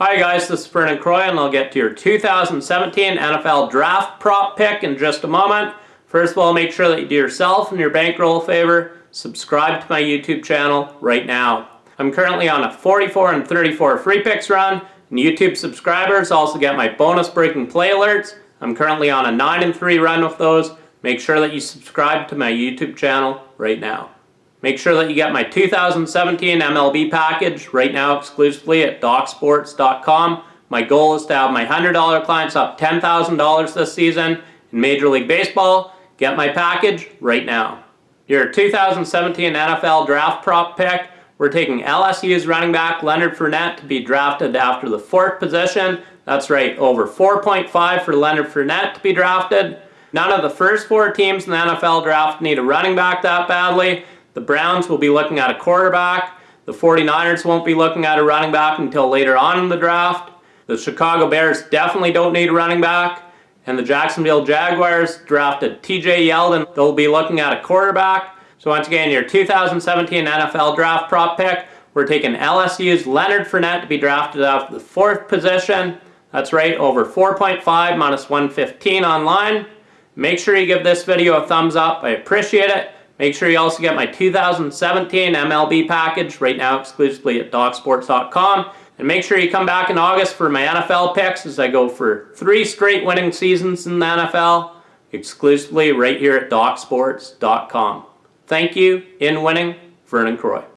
Hi guys, this is Vernon Croy and I'll get to your 2017 NFL Draft Prop pick in just a moment. First of all, make sure that you do yourself and your bankroll a favor. Subscribe to my YouTube channel right now. I'm currently on a 44 and 34 free picks run, and YouTube subscribers also get my bonus breaking play alerts. I'm currently on a 9 and 3 run with those. Make sure that you subscribe to my YouTube channel right now. Make sure that you get my 2017 MLB package right now exclusively at DocSports.com. My goal is to have my $100 clients up $10,000 this season in Major League Baseball. Get my package right now. Your 2017 NFL Draft Prop pick, we're taking LSU's running back Leonard Fournette to be drafted after the fourth position. That's right, over 4.5 for Leonard Fournette to be drafted. None of the first four teams in the NFL draft need a running back that badly. The Browns will be looking at a quarterback. The 49ers won't be looking at a running back until later on in the draft. The Chicago Bears definitely don't need a running back. And the Jacksonville Jaguars drafted TJ Yeldon. They'll be looking at a quarterback. So once again, your 2017 NFL draft prop pick, we're taking LSU's Leonard Fournette to be drafted after the fourth position. That's right, over 4.5 minus 115 online. Make sure you give this video a thumbs up. I appreciate it. Make sure you also get my 2017 MLB package right now exclusively at DocSports.com. And make sure you come back in August for my NFL picks as I go for three straight winning seasons in the NFL exclusively right here at DocSports.com. Thank you. In winning, Vernon Croy.